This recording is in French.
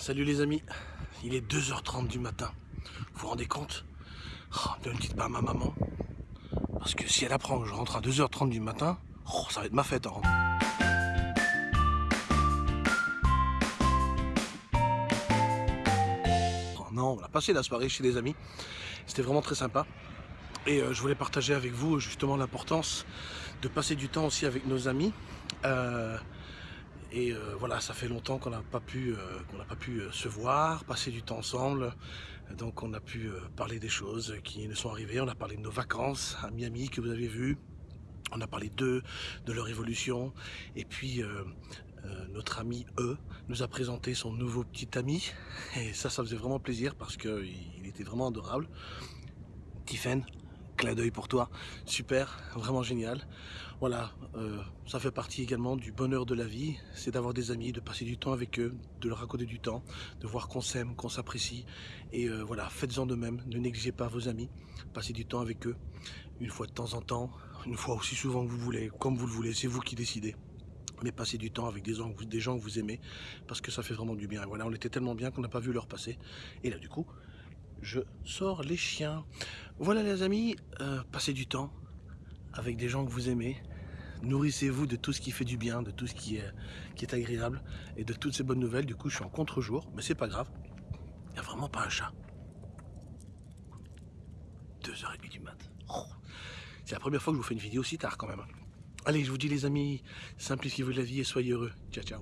Salut les amis, il est 2h30 du matin. Vous vous rendez compte? Ne le dites pas à ma maman. Parce que si elle apprend que je rentre à 2h30 du matin, oh, ça va être ma fête rentrant. Oh, non, on a passé la soirée chez des amis. C'était vraiment très sympa. Et euh, je voulais partager avec vous justement l'importance de passer du temps aussi avec nos amis. Euh, et euh, voilà, ça fait longtemps qu'on n'a pas pu, euh, pas pu euh, se voir, passer du temps ensemble. Donc on a pu parler des choses qui nous sont arrivées. On a parlé de nos vacances à Miami que vous avez vu. On a parlé d'eux, de leur évolution. Et puis notre ami E nous a présenté son nouveau petit ami. Et ça, ça faisait vraiment plaisir parce qu'il était vraiment adorable. Tiffen, clin d'œil pour toi. Super, vraiment génial. Voilà, euh, ça fait partie également du bonheur de la vie, c'est d'avoir des amis, de passer du temps avec eux, de leur raconter du temps, de voir qu'on s'aime, qu'on s'apprécie. Et euh, voilà, faites-en de même, ne négligez pas vos amis, passez du temps avec eux, une fois de temps en temps, une fois aussi souvent que vous voulez, comme vous le voulez, c'est vous qui décidez mais passez du temps avec des gens, des gens que vous aimez, parce que ça fait vraiment du bien. Voilà, on était tellement bien qu'on n'a pas vu leur passer. Et là, du coup, je sors les chiens. Voilà les amis, euh, passez du temps avec des gens que vous aimez. Nourrissez-vous de tout ce qui fait du bien, de tout ce qui est, agréable et de toutes ces bonnes nouvelles. Du coup, je suis en contre-jour, mais c'est pas grave. Il n'y a vraiment pas un chat. 2h30 du mat. C'est la première fois que je vous fais une vidéo aussi tard quand même. Allez, je vous dis les amis, simplifiez-vous la vie et soyez heureux. Ciao, ciao.